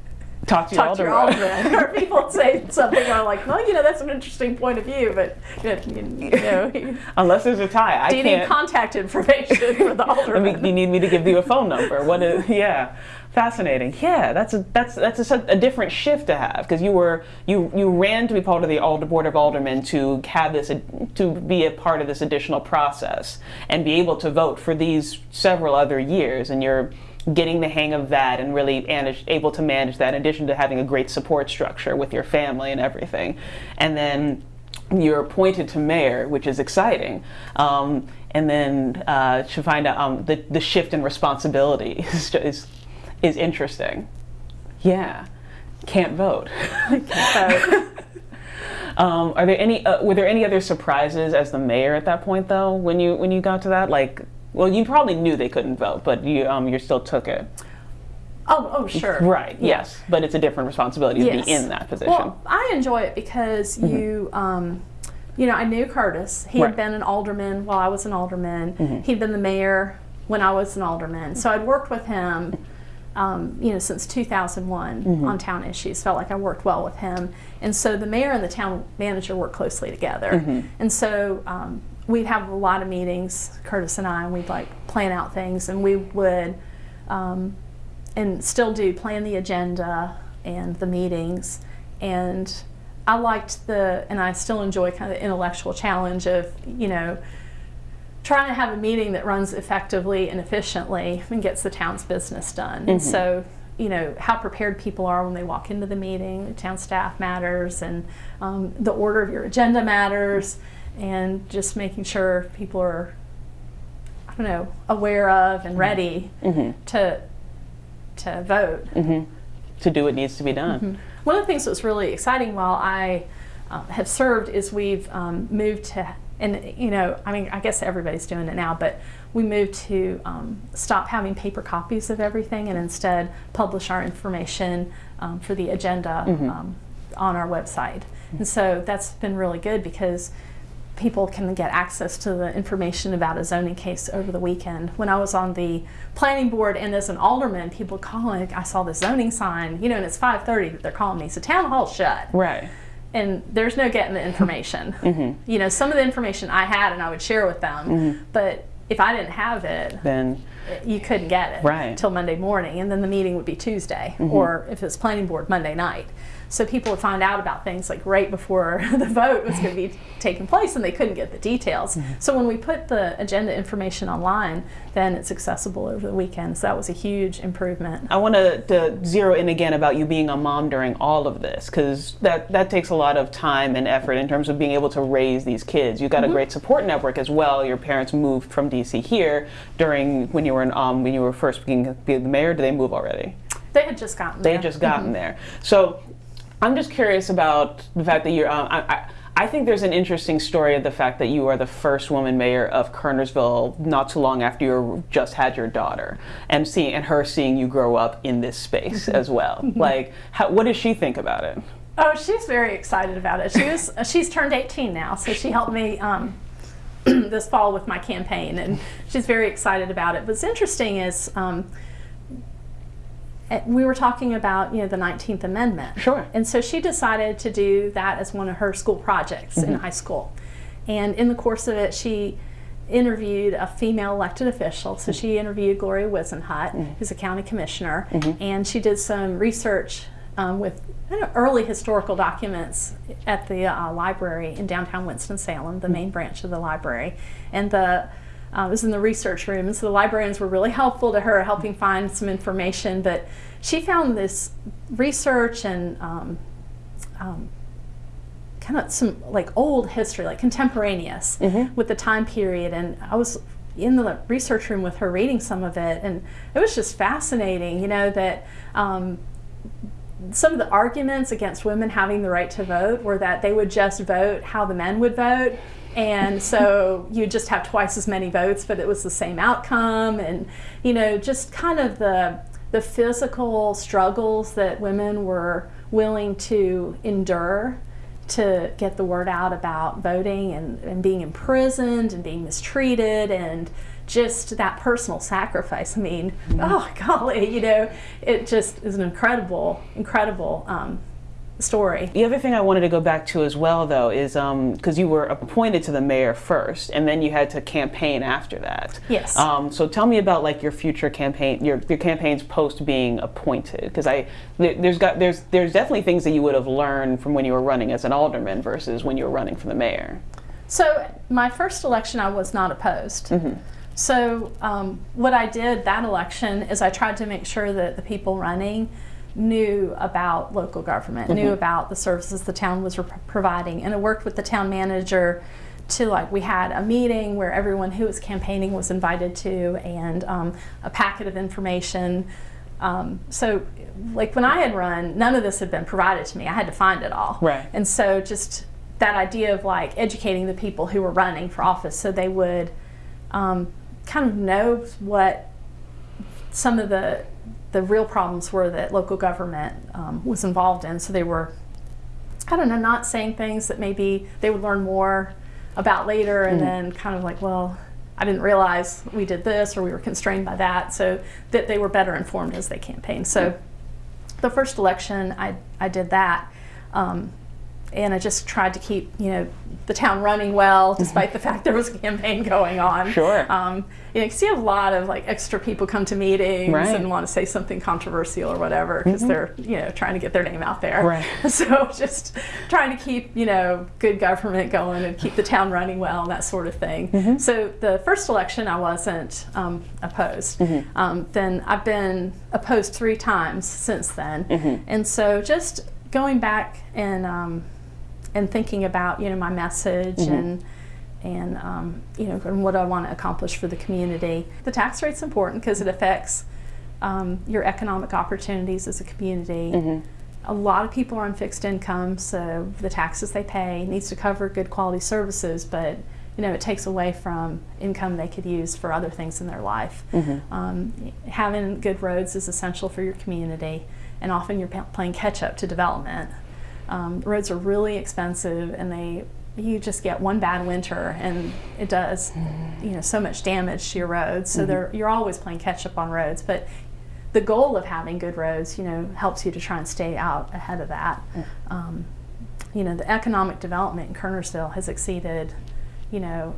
talk to your, talk to your alderman. or people say something I'm like, well, you know, that's an interesting point of view, but you know, unless there's a tie, I do you can't. need contact information for the alderman? I mean, you need me to give you a phone number. What is? Yeah, fascinating. Yeah, that's a that's that's a, a different shift to have because you were you you ran to be part of the Alder Board of Aldermen to have this to be a part of this additional process and be able to vote for these several other years, and you're getting the hang of that and really manage, able to manage that in addition to having a great support structure with your family and everything. And then you're appointed to mayor, which is exciting. Um, and then uh, to find out um, the, the shift in responsibility is, is, is interesting. Yeah, can't vote. can't vote. Um, are there any? Uh, were there any other surprises as the mayor at that point, though? When you when you got to that, like well, you probably knew they couldn't vote, but you um, you still took it. Oh, oh, sure. Right. Yes, but it's a different responsibility yes. to be in that position. Well, I enjoy it because mm-hmm. you, um, you know, I knew Curtis. He right. had been an alderman while I was an alderman. Mm-hmm. He'd been the mayor when I was an alderman. So I'd worked with him, um, you know, since 2001 mm-hmm. on town issues. Felt like I worked well with him, and so the mayor and the town manager work closely together. Mm-hmm. And so um, we'd have a lot of meetings, Curtis and I, and we'd like plan out things, and we would, um, and still do plan the agenda and the meetings, and I liked the, and I still enjoy kind of the intellectual challenge of, you know, trying to have a meeting that runs effectively and efficiently and gets the town's business done. Mm-hmm. And so, you know, how prepared people are when they walk into the meeting, the town staff matters, and um, the order of your agenda matters and just making sure people are, I don't know, aware of and ready mm-hmm. to to vote. Mm-hmm. To do what needs to be done. Mm-hmm. One of the things that's really exciting while I uh, have served is we've um, moved to, and you know, I mean, I guess everybody's doing it now, but we moved to um, stop having paper copies of everything and instead publish our information um, for the agenda mm-hmm. um, on our website. And so that's been really good because people can get access to the information about a zoning case over the weekend. When I was on the planning board and as an alderman, people calling, I saw the zoning sign, you know, and it's 5.30, they're calling me, so town hall shut. Right. And there's no getting the information. mm-hmm. You know, some of the information I had and I would share with them, mm-hmm. but if I didn't have it, Then you couldn't get it Right. till Monday morning, and then the meeting would be Tuesday, or if it's planning board, Monday night. So people would find out about things like right before the vote was going to be taking place, and they couldn't get the details. Mm-hmm. So when we put the agenda information online, then it's accessible over the weekend. So that was a huge improvement. I want to, zero in again about you being a mom during all of this because that, that takes a lot of time and effort in terms of being able to raise these kids. You've got a mm-hmm. great support network as well. Your parents moved from DC here during when you were in, um, when you were first being, the mayor. Did they move already? They had just gotten They there. had just gotten mm-hmm. there. So I'm just curious about the fact that you're. Um, I, I, I think there's an interesting story of the fact that you are the first woman mayor of Kernersville not too long after you just had your daughter, and seeing and her seeing you grow up in this space as well. Like, how, what does she think about it? Oh, she's very excited about it. She was she's turned 18 now, so she helped me um, this fall with my campaign, and she's very excited about it. What's interesting is um, we were talking about you know the 19th Amendment, Sure. and so she decided to do that as one of her school projects in high school, and in the course of it, she interviewed a female elected official. So she interviewed Gloria Whisenhunt, who's a county commissioner, and she did some research um, with early historical documents at the uh, library in downtown Winston-Salem, the main branch of the library. And the uh, was in the research room, and so the librarians were really helpful to her, helping find some information. But she found this research and um, um, kind of some like old history, like contemporaneous with the time period. And I was in the research room with her reading some of it, and it was just fascinating, you know, that um, some of the arguments against women having the right to vote were that they would just vote how the men would vote. And so you just have twice as many votes, but it was the same outcome. And, you know, just kind of the, the physical struggles that women were willing to endure to get the word out about voting and, and being imprisoned and being mistreated and just that personal sacrifice. I mean, oh golly, you know, it just is an incredible, incredible um, story. The other thing I wanted to go back to as well, though, is because you were appointed to the mayor first, and then you had to campaign after that. Yes. Um, so tell me about like your future campaign, your, your campaigns post being appointed, because I there, there's got there's there's definitely things that you would have learned from when you were running as an alderman versus when you were running for the mayor. So my first election, I was not opposed. So um, what I did that election is I tried to make sure that the people running knew about local government, knew about the services the town was providing, and I worked with the town manager to like we had a meeting where everyone who was campaigning was invited to, and um, a packet of information. Um, so, like when I had run, none of this had been provided to me. I had to find it all. Right. And so, just that idea of like educating the people who were running for office so they would um, kind of know what some of the the real problems were that local government um, was involved in. So they were, I don't know, not saying things that maybe they would learn more about later, and then kind of like, well, I didn't realize we did this or we were constrained by that. So that they were better informed as they campaigned. So the first election, I I did that. Um, and I just tried to keep, you know, the town running well, despite the fact there was a campaign going on. Sure. Um, you know, you see a lot of like extra people come to meetings Right. and want to say something controversial or whatever because they're, you know, trying to get their name out there. Right. So just trying to keep, you know, good government going and keep the town running well and that sort of thing. So the first election, I wasn't um, opposed. Um, then I've been opposed three times since then, and so just going back and um, and thinking about you know my message and and um, you know and what I want to accomplish for the community. The tax rate's important because it affects um, your economic opportunities as a community. A lot of people are on fixed income, so the taxes they pay needs to cover good quality services, but you know it takes away from income they could use for other things in their life. Um, having good roads is essential for your community, and often you're playing catch up to development. Um, roads are really expensive, and they you just get one bad winter, and it does you know so much damage to your roads. So they're, you're always playing catch up on roads, but the goal of having good roads, you know, helps you to try and stay out ahead of that. Um, you know, the economic development in Kernersville has exceeded, you know,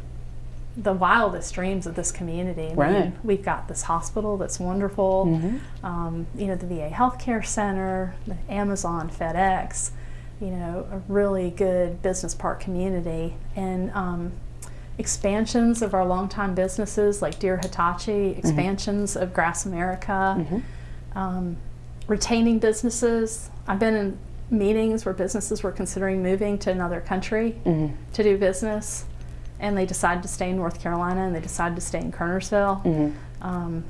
the wildest dreams of this community. I Right. mean, we've got this hospital that's wonderful. Mm-hmm. Um, you know, the VA Healthcare Center, the Amazon, FedEx. You know, a really good business park community and. Um, expansions of our longtime businesses like Deere-Hitachi, expansions of Grass America, um, retaining businesses. I've been in meetings where businesses were considering moving to another country to do business, and they decided to stay in North Carolina and they decided to stay in Kernersville. Um,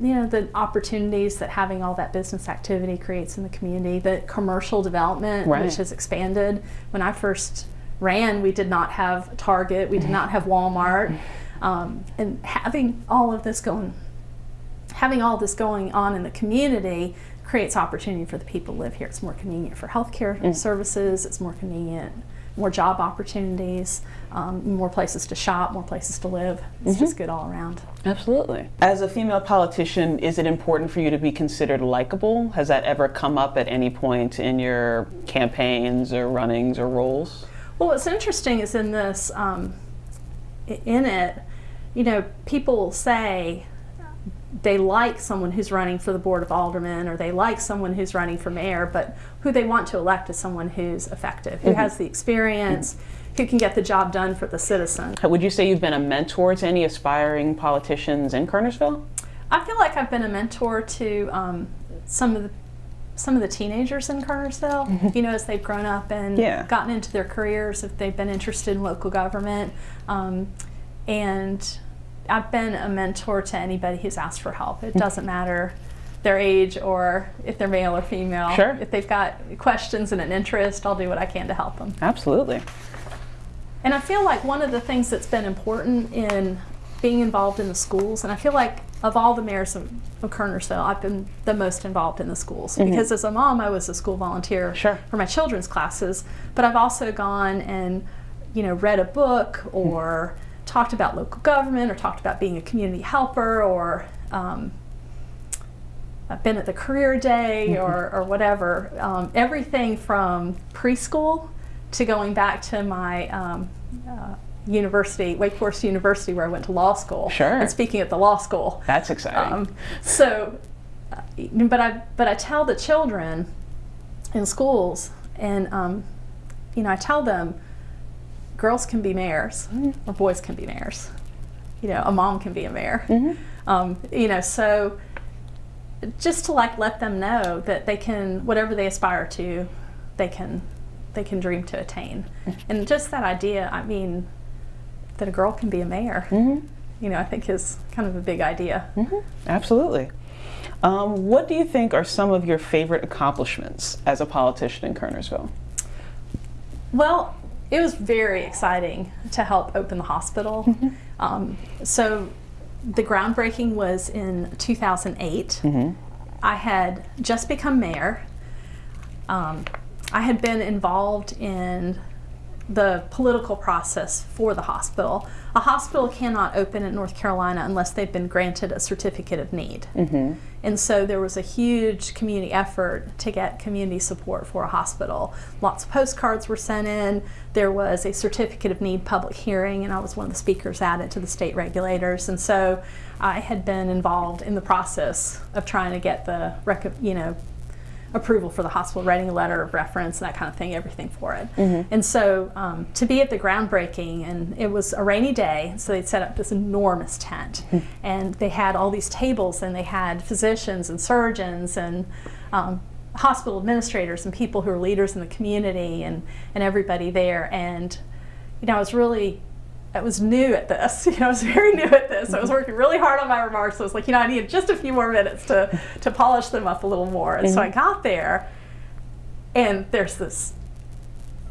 you know, the opportunities that having all that business activity creates in the community, the commercial development, Right. which has expanded. When I first ran, we did not have Target, we did not have Walmart. Um, and having all of this going having all this going on in the community creates opportunity for the people who live here. It's more convenient for healthcare services. It's more convenient, more job opportunities, um, more places to shop, more places to live. It's just good all around. Absolutely. As a female politician, is it important for you to be considered likable? Has that ever come up at any point in your campaigns or runnings or roles? Well, what's interesting is in this, um, in it, you know, people say they like someone who's running for the board of aldermen or they like someone who's running for mayor, but who they want to elect is someone who's effective, who has the experience, who can get the job done for the citizen. Would you say you've been a mentor to any aspiring politicians in Kernersville? I feel like I've been a mentor to um, some of the some of the teenagers in Kernersville. you know, as they've grown up and Yeah. gotten into their careers, if they've been interested in local government, um, and I've been a mentor to anybody who's asked for help. It doesn't matter their age or if they're male or female. Sure. If they've got questions and an interest, I'll do what I can to help them. Absolutely. And I feel like one of the things that's been important in being involved in the schools, and I feel like of all the mayors of, of Kernersville, I've been the most involved in the schools mm-hmm. because as a mom, I was a school volunteer Sure. for my children's classes, but I've also gone and you know read a book or talked about local government or talked about being a community helper or um, I've been at the career day or, or whatever. Um, everything from preschool to going back to my um, uh, university, Wake Forest University, where I went to law school. Sure. And speaking at the law school. That's exciting. Um, so, uh, but I but I tell the children in schools, and um, you know, I tell them, girls can be mayors, mm-hmm. or boys can be mayors. You know, a mom can be a mayor. Mm-hmm. Um, you know, so just to like let them know that they can whatever they aspire to, they can they can dream to attain, mm-hmm. and just that idea. I mean, that a girl can be a mayor. You know, I think is kind of a big idea. Absolutely. Um, what do you think are some of your favorite accomplishments as a politician in Kernersville? Well, it was very exciting to help open the hospital. Um, so the groundbreaking was in 2008. I had just become mayor. Um, I had been involved in the political process for the hospital. A hospital cannot open in North Carolina unless they've been granted a certificate of need. And so there was a huge community effort to get community support for a hospital. Lots of postcards were sent in. There was a certificate of need public hearing, and I was one of the speakers at it to the state regulators. And so I had been involved in the process of trying to get the, you know, approval for the hospital, writing a letter of reference, and that kind of thing, everything for it. And so um, to be at the groundbreaking, and it was a rainy day, so they'd set up this enormous tent, and they had all these tables, and they had physicians and surgeons and um, hospital administrators and people who are leaders in the community, and and everybody there, and you know, I was really I was new at this. You know, I was very new at this. I was working really hard on my remarks. I was like, you know, I needed just a few more minutes to to polish them up a little more. And so I got there, and there's this,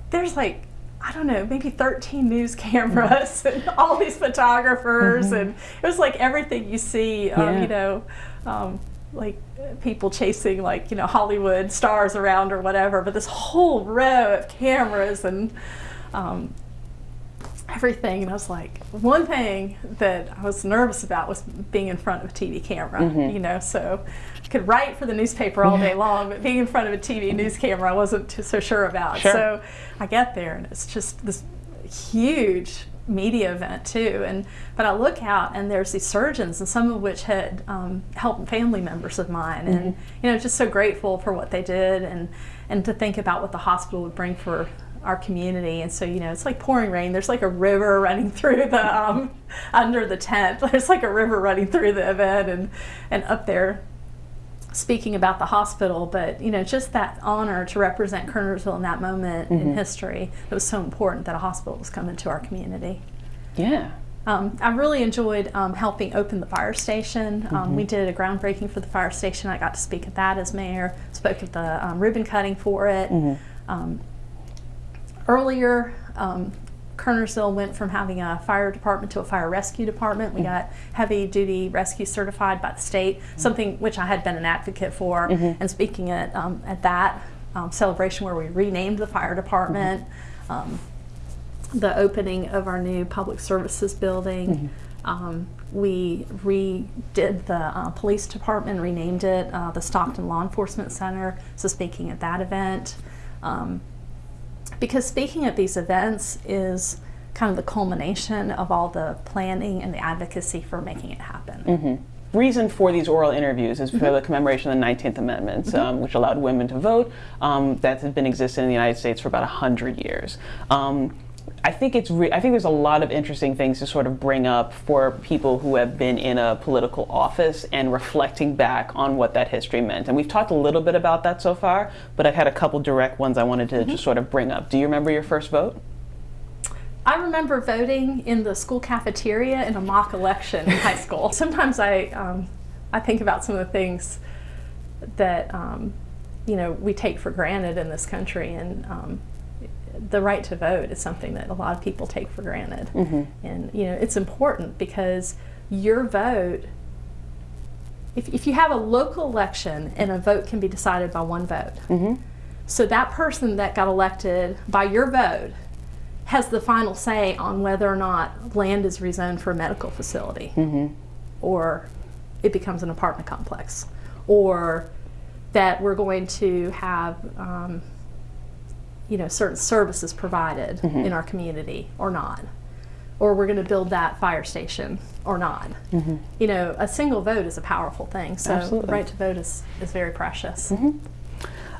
there's like, I don't know, maybe 13 news cameras and all these photographers, and it was like everything you see, um, Yeah. you know, um, like people chasing like you know Hollywood stars around or whatever. But this whole row of cameras and um, everything. And I was like, one thing that I was nervous about was being in front of a TV camera, you know, so I could write for the newspaper all day long, but being in front of a TV news camera I wasn't too, so sure about. Sure. So I get there and it's just this huge media event too. And but I look out and there's these surgeons, and some of which had um, helped family members of mine, and you know, just so grateful for what they did, and and to think about what the hospital would bring for our community. And so you know, it's like pouring rain. There's like a river running through the um, under the tent. There's like a river running through the event, and and up there speaking about the hospital, but you know, just that honor to represent Kernersville in that moment in history. It was so important that a hospital was coming to our community. Yeah. Um, I really enjoyed um, helping open the fire station. Um, We did a groundbreaking for the fire station. I got to speak at that as mayor. Spoke at the um, ribbon cutting for it. Um, earlier, um, Kernersville went from having a fire department to a fire rescue department. We got heavy duty rescue certified by the state, something which I had been an advocate for. And speaking at um, at that um, celebration where we renamed the fire department, um, the opening of our new public services building. Um, we redid the uh, police department, renamed it uh, the Stockton Law Enforcement Center. So speaking at that event. Because speaking at these events is kind of the culmination of all the planning and the advocacy for making it happen. reason for these oral interviews is for the commemoration of the 19th Amendment, um, which allowed women to vote. Um, that has been existing in the United States for about 100 years. Um, I think it's. Re- I think there's a lot of interesting things to sort of bring up for people who have been in a political office and reflecting back on what that history meant. And we've talked a little bit about that so far, but I've had a couple direct ones I wanted to just sort of bring up. Do you remember your first vote? I remember voting in the school cafeteria in a mock election in high school. Sometimes I, um, I think about some of the things that um, you know we take for granted in this country, and um, the right to vote is something that a lot of people take for granted. Mm-hmm. And you know it's important because your vote. If, if you have a local election and a vote can be decided by one vote, mm-hmm. so that person that got elected by your vote has the final say on whether or not land is rezoned for a medical facility mm-hmm. or it becomes an apartment complex or that we're going to have um, you know certain services provided mm-hmm. in our community or not or we're going to build that fire station or not mm-hmm. you know a single vote is a powerful thing so Absolutely. the right to vote is, is very precious mm-hmm.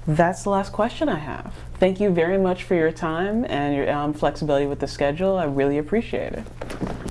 That's the last question I have. Thank you very much for your time and your um, flexibility with the schedule. I really appreciate it.